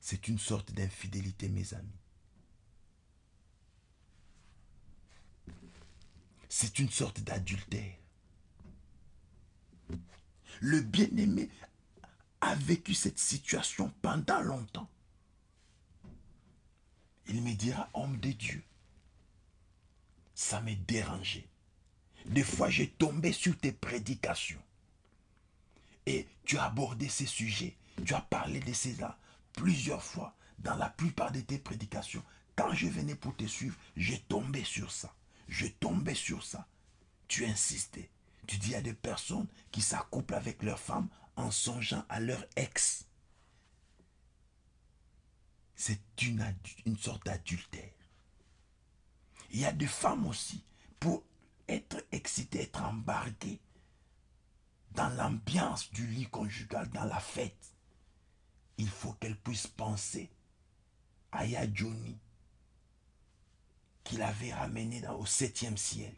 C'est une sorte d'infidélité, mes amis. C'est une sorte d'adultère. Le bien-aimé a vécu cette situation pendant longtemps. Il me dira, homme de Dieu, ça m'est dérangé. Des fois, j'ai tombé sur tes prédications. Et tu as abordé ces sujets, tu as parlé de cela plusieurs fois dans la plupart de tes prédications. Quand je venais pour te suivre, j'ai tombé sur ça. Je tombais sur ça. Tu insistais. Tu dis à des personnes qui s'accouplent avec leur femme en songeant à leur ex. C'est une, une sorte d'adultère. Il y a des femmes aussi, pour être excitées, être embarquées, dans l'ambiance du lit conjugal, dans la fête, il faut qu'elle puisse penser à Yadjoni qu'il avait ramené au septième ciel.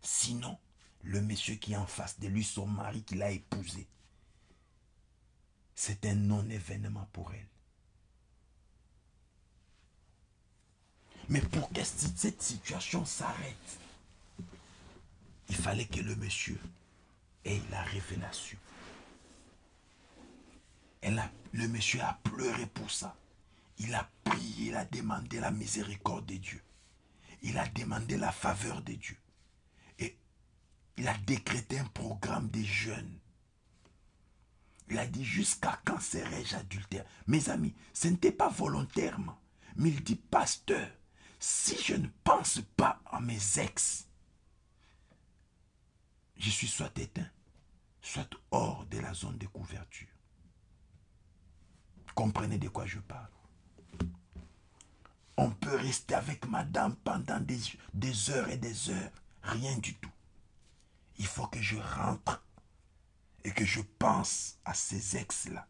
Sinon, le monsieur qui est en face de lui, son mari qu'il a épousé, c'est un non-événement pour elle. Mais pour que cette situation s'arrête, il fallait que le monsieur et la révélation. Elle le monsieur a pleuré pour ça. Il a prié, il a demandé la miséricorde de Dieu. Il a demandé la faveur de Dieu. Et il a décrété un programme des jeunes. Il a dit jusqu'à quand serai-je adultère? Mes amis, ce n'était pas volontairement. Mais il dit, pasteur, si je ne pense pas à mes ex, je suis soit éteint, soit hors de la zone de couverture. Comprenez de quoi je parle. On peut rester avec madame pendant des, heures et des heures, rien du tout. Il faut que je rentre et que je pense à ces ex-là.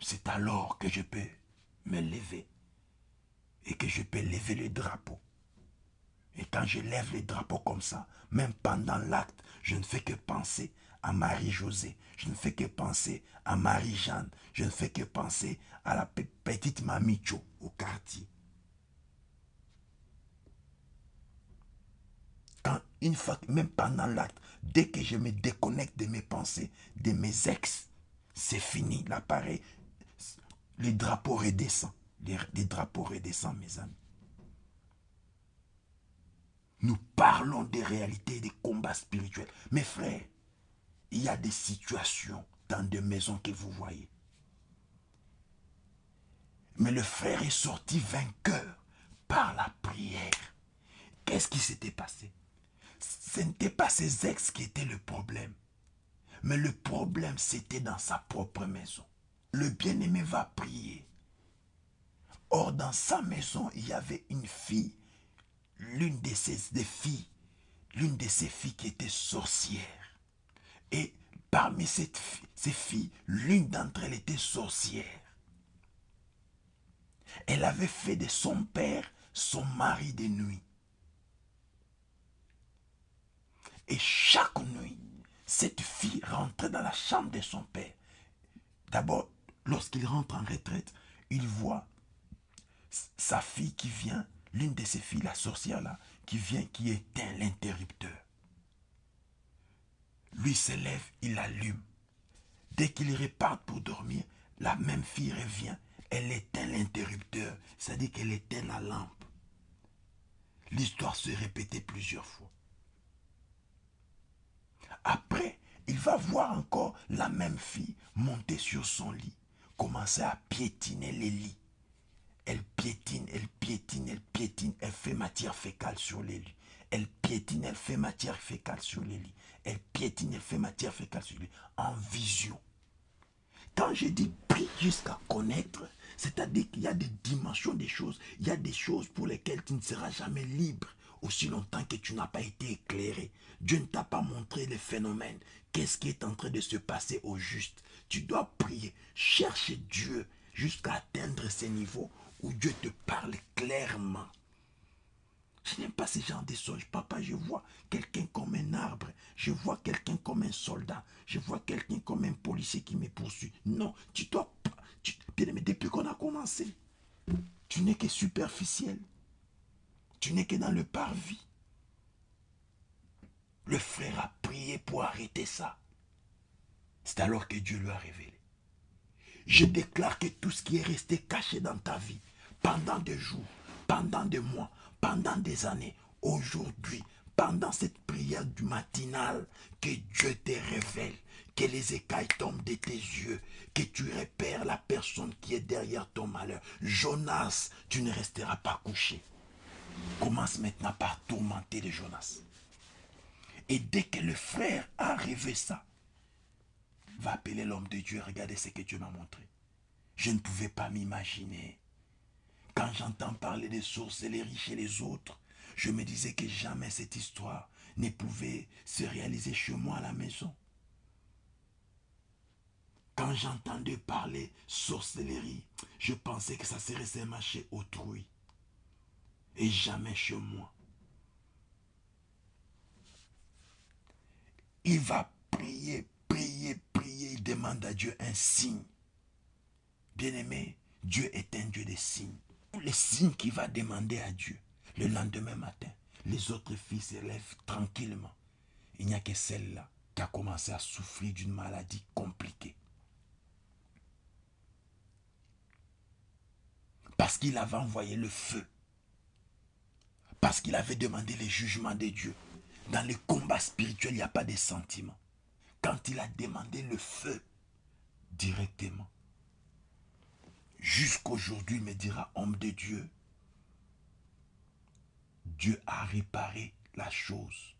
C'est alors que je peux me lever et que je peux lever le drapeau. Et quand je lève le drapeau comme ça, même pendant l'acte, je ne fais que penser à Marie-Josée, je ne fais que penser à Marie-Jeanne, je ne fais que penser à la petite mamie au quartier. Quand une fois, même pendant l'acte, dès que je me déconnecte de mes pensées, de mes ex, c'est fini. L'appareil, le drapeau redescend. Les, drapeaux redescendent, mes amis. Nous parlons des réalités des combats spirituels. Mes frères, il y a des situations dans des maisons que vous voyez. Mais le frère est sorti vainqueur par la prière. Qu'est-ce qui s'était passé? Ce n'était pas ses ex qui étaient le problème. Mais le problème, c'était dans sa propre maison. Le bien-aimé va prier. Or, dans sa maison, il y avait une fille, l'une de ses filles, l'une de ses filles qui était sorcière. Et parmi ces filles, l'une d'entre elles était sorcière. Elle avait fait de son père son mari de nuit. Et chaque nuit, cette fille rentrait dans la chambre de son père. D'abord, lorsqu'il rentre en retraite, il voit sa fille qui vient, l'une de ses filles, la sorcière là, qui vient, qui éteint l'interrupteur. Lui se lève, il allume. Dès qu'il repart pour dormir, la même fille revient, elle éteint l'interrupteur, c'est-à-dire qu'elle éteint la lampe. L'histoire se répétait plusieurs fois. Après, il va voir encore la même fille monter sur son lit, commencer à piétiner les lits. Elle piétine, elle piétine, elle piétine, elle fait matière fécale sur les lits. Elle piétine, elle fait matière fécale sur les lits. Elle piétine, elle fait matière fécale sur les lits. En vision. Quand je dis prie jusqu'à connaître, c'est-à-dire qu'il y a des dimensions des choses. Il y a des choses pour lesquelles tu ne seras jamais libre aussi longtemps que tu n'as pas été éclairé. Dieu ne t'a pas montré les phénomènes. Qu'est-ce qui est en train de se passer au juste? Tu dois prier, chercher Dieu jusqu'à atteindre ces niveaux où Dieu te parle clairement. Je n'aime pas ce genre de songes. Papa, je vois quelqu'un comme un arbre. Je vois quelqu'un comme un soldat. Je vois quelqu'un comme un policier qui me poursuit. Non, tu dois... Tu, bien aimé, depuis qu'on a commencé, tu n'es que superficiel. Tu n'es que dans le parvis. Le frère a prié pour arrêter ça. C'est alors que Dieu lui a révélé. Je déclare que tout ce qui est resté caché dans ta vie, pendant des jours, pendant des mois, pendant des années, aujourd'hui, pendant cette prière du matinal, que Dieu te révèle, que les écailles tombent de tes yeux, que tu repères la personne qui est derrière ton malheur. Jonas, tu ne resteras pas couché. Commence maintenant par tourmenter les Jonas. Et dès que le frère a rêvé ça, va appeler l'homme de Dieu, regardez ce que Dieu m'a montré. Je ne pouvais pas m'imaginer. Quand j'entends parler des sorcelleries chez les autres, je me disais que jamais cette histoire ne pouvait se réaliser chez moi à la maison. Quand j'entendais parler sorcellerie, je pensais que ça serait seulement chez autrui et jamais chez moi. Il va prier, demande à Dieu un signe. Bien-aimé, Dieu est un Dieu des signes. Les signes qu'il va demander à Dieu le lendemain matin, les autres filles se lèvent tranquillement. Il n'y a que celle-là qui a commencé à souffrir d'une maladie compliquée. Parce qu'il avait envoyé le feu. Parce qu'il avait demandé le jugement de Dieu. Dans les combats spirituels, il n'y a pas de sentiments. Quand il a demandé le feu directement, jusqu'aujourd'hui, il me dira, homme de Dieu, Dieu a réparé la chose.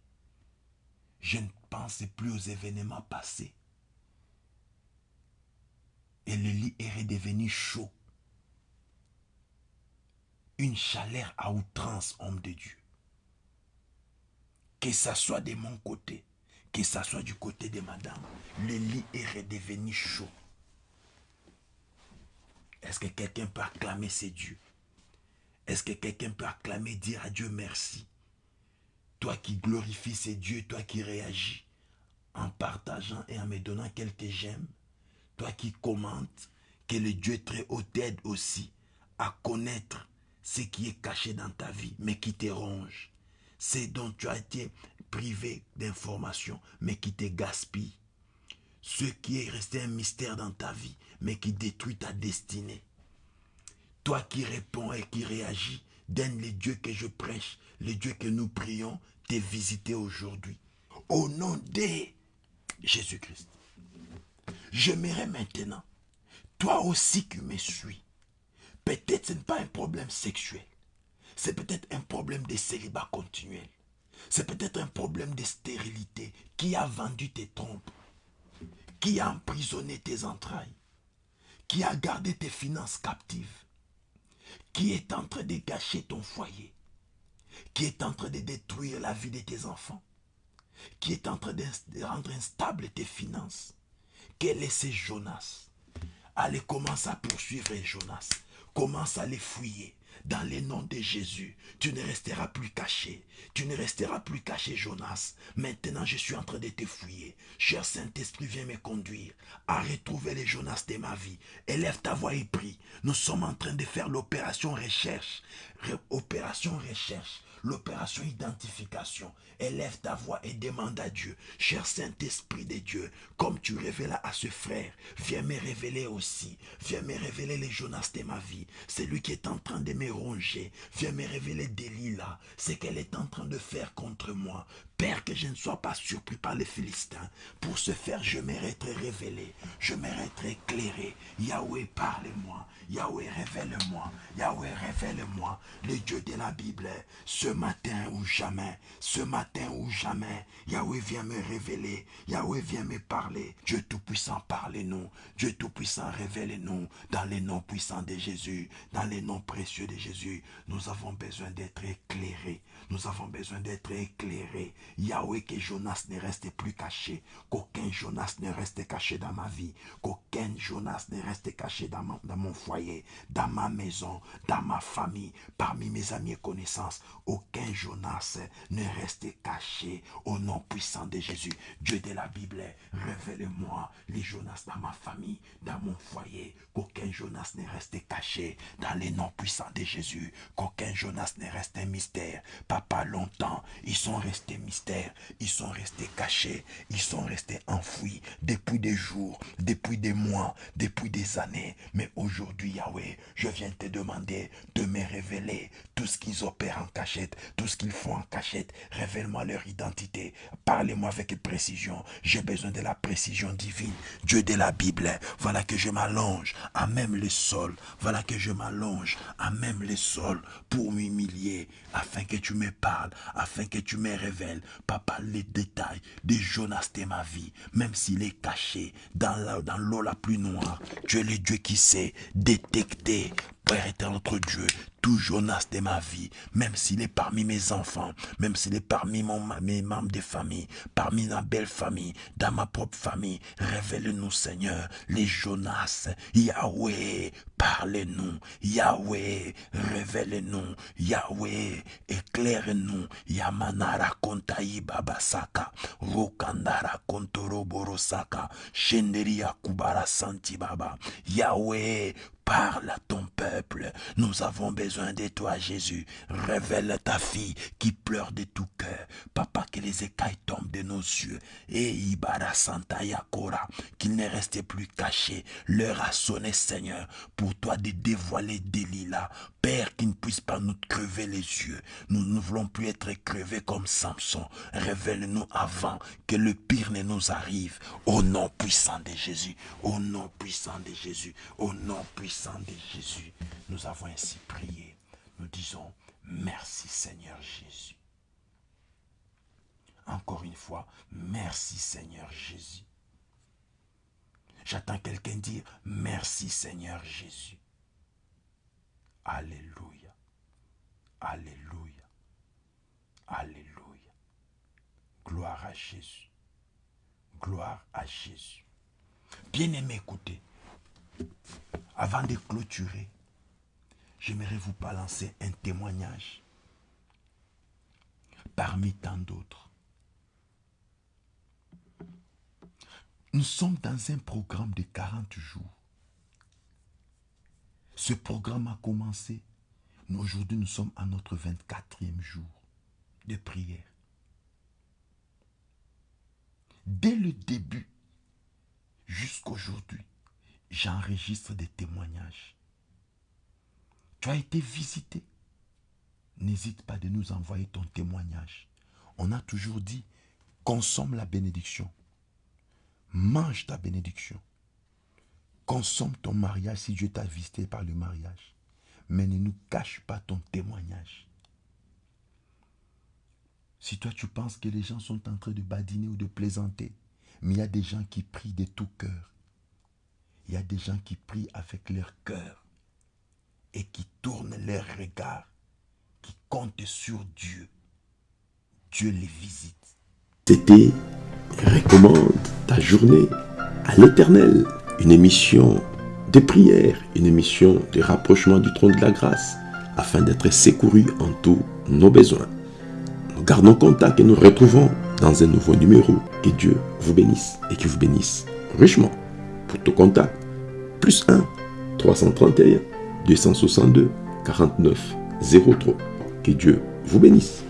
Je ne pensais plus aux événements passés. Et le lit est redevenu chaud. Une chaleur à outrance, homme de Dieu. Que ça soit de mon côté, que ça soit du côté de madame, le lit est redevenu chaud. Est-ce que quelqu'un peut acclamer ses dieux? Est-ce que quelqu'un peut acclamer, dire à Dieu merci? Toi qui glorifies ces dieux, toi qui réagis en partageant et en me donnant quelques j'aime, toi qui commentes, que le Dieu très haut t'aide aussi à connaître ce qui est caché dans ta vie, mais qui te ronge. C'est dont tu as été privé d'informations, mais qui te gaspille. Ce qui est resté un mystère dans ta vie, mais qui détruit ta destinée. Toi qui réponds et qui réagis, donne les dieux que je prêche, les dieux que nous prions, t'es visité aujourd'hui. Au nom de Jésus-Christ. J'aimerais maintenant, toi aussi qui me suis, peut-être ce n'est pas un problème sexuel, c'est peut-être un problème de célibat continuel, c'est peut-être un problème de stérilité qui a vendu tes trompes, qui a emprisonné tes entrailles, qui a gardé tes finances captives, qui est en train de gâcher ton foyer, qui est en train de détruire la vie de tes enfants, qui est en train de rendre instable tes finances. Quel est ce Jonas? Allez, commence à poursuivre Jonas. Commence à les fouiller. Dans le nom de Jésus, tu ne resteras plus caché. Tu ne resteras plus caché, Jonas. Maintenant, je suis en train de te fouiller. Cher Saint-Esprit, viens me conduire à retrouver les Jonas de ma vie. Élève ta voix et prie. Nous sommes en train de faire l'opération recherche. opération recherche l'opération identification. Élève ta voix et demande à Dieu, cher Saint-Esprit de Dieu, comme tu révélas à ce frère, viens me révéler aussi, viens me révéler les Jonas de ma vie, c'est lui qui est en train de me ronger, viens me révéler Delilah, ce qu'elle est en train de faire contre moi, Père, que je ne sois pas surpris par les Philistins. Pour ce faire, je mérite révélé. Je mérite éclairé. Yahweh, parle-moi. Yahweh, révèle-moi. Yahweh, révèle-moi. Le Dieu de la Bible, ce matin ou jamais, ce matin ou jamais, Yahweh vient me révéler. Yahweh vient me parler. Dieu Tout-Puissant, parle-nous. Dieu Tout-Puissant, révèle-nous. Dans les noms puissants de Jésus, dans les noms précieux de Jésus, nous avons besoin d'être éclairés. Nous avons besoin d'être éclairés. Yahweh, que Jonas ne reste plus caché, qu'aucun Jonas ne reste caché dans ma vie, qu'aucun Jonas ne reste caché dans mon, dans mon foyer, dans ma maison, dans ma famille, parmi mes amis et connaissances. Aucun Jonas ne reste caché au nom puissant de Jésus. Dieu de la Bible, révèle-moi les Jonas dans ma famille, dans mon foyer, qu'aucun Jonas ne reste caché dans les noms puissants de Jésus, qu'aucun Jonas ne reste un mystère. Papa, longtemps, ils sont restés mystères ils sont restés cachés, ils sont restés enfouis depuis des jours, depuis des mois, depuis des années. Mais aujourd'hui, Yahweh, je viens te demander de me révéler tout ce qu'ils opèrent en cachette, tout ce qu'ils font en cachette. Révèle-moi leur identité. Parlez-moi avec précision. J'ai besoin de la précision divine. Dieu de la Bible, voilà que je m'allonge à même le sol. Voilà que je m'allonge à même le sol pour m'humilier afin que tu me parles, afin que tu me révèles Papa, les détails de Jonas de ma vie, même s'il est caché dans l'eau la plus noire, tu es le Dieu qui sait détecter Père notre Dieu, tout Jonas de ma vie, même s'il est parmi mes enfants, même s'il est parmi mon, mes membres de famille, parmi ma belle famille, dans ma propre famille, révèle-nous, Seigneur, les Jonas, Yahweh, parle-nous, Yahweh, révèle-nous, Yahweh, éclaire-nous, Yamanara kontaï babasaka, Rokandara kontoro borosaka, Shenderia kubara santi baba, Yahweh, parle à ton peuple. Nous avons besoin de toi, Jésus. Révèle ta fille qui pleure de tout cœur. Papa, que les écailles tombent de nos yeux. Et Ibara Santa Yakora, qu'il ne restait plus caché. L'heure a sonné, Seigneur, pour toi de dévoiler Delilah. Père, qui ne puisse pas nous crever les yeux. Nous ne voulons plus être crevés comme Samson. Révèle-nous avant que le pire ne nous arrive. Au nom puissant de Jésus. Au nom puissant de Jésus. Au nom puissant de Jésus. Nous avons ainsi prié. Nous disons merci Seigneur Jésus. Encore une fois, merci Seigneur Jésus. J'attends quelqu'un dire merci Seigneur Jésus. Alléluia. Alléluia. Alléluia. Gloire à Jésus. Gloire à Jésus. Bien-aimé, écoutez. Avant de clôturer, j'aimerais vous balancer un témoignage parmi tant d'autres. Nous sommes dans un programme de 40 jours. Ce programme a commencé. Aujourd'hui, nous sommes à notre 24e jour de prière. Dès le début jusqu'aujourd'hui, j'enregistre des témoignages. Tu as été visité. N'hésite pas de nous envoyer ton témoignage. On a toujours dit, consomme la bénédiction. Mange ta bénédiction. Consomme ton mariage si Dieu t'a visité par le mariage. Mais ne nous cache pas ton témoignage. Si toi tu penses que les gens sont en train de badiner ou de plaisanter, mais il y a des gens qui prient de tout cœur. Il y a des gens qui prient avec leur cœur et qui tournent leur regard, qui comptent sur Dieu. Dieu les visite.
C'était Recommande ta journée à l'éternel. Une émission de prière, une émission de rapprochement du trône de la grâce, afin d'être secouru en tous nos besoins. Nous gardons contact et nous retrouvons dans un nouveau numéro. Que Dieu vous bénisse et qu'il vous bénisse richement. Pour tout contact, plus 1 331 262 49 03. Que Dieu vous bénisse.